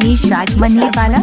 मनीष राज मनीर वाला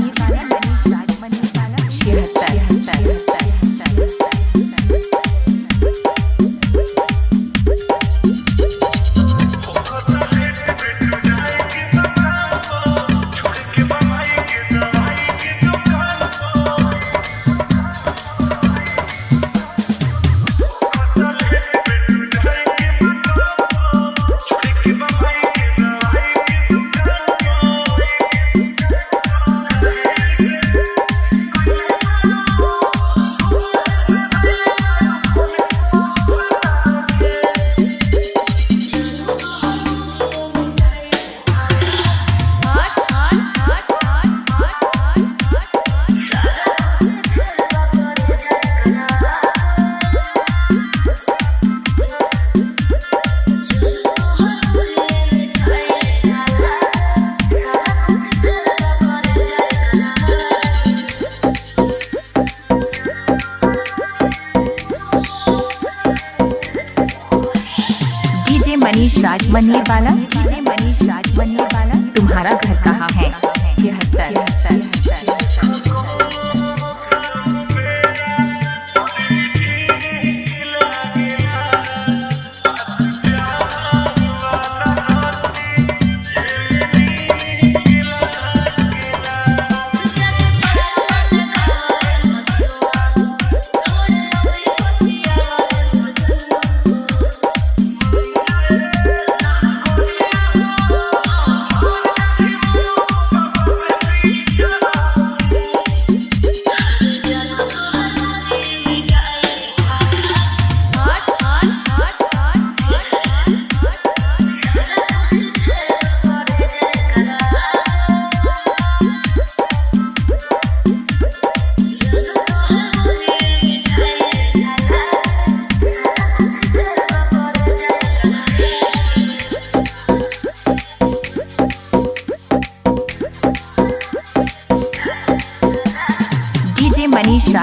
मनीष बाला मनीष राज तुम्हारा घर कहाँ है? छिहत्तर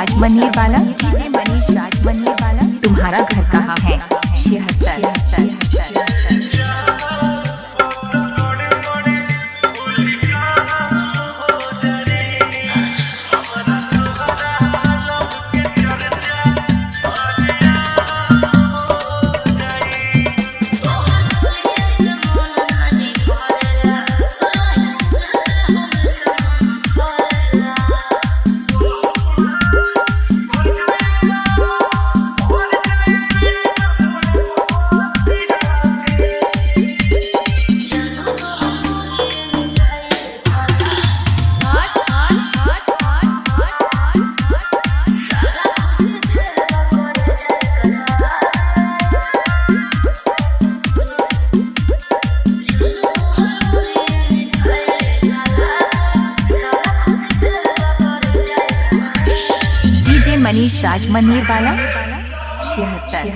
राज बनने वाला? तुम्हारा घर कहाँ है? छिहत्तर। राज मनीर वाला छिहत्तर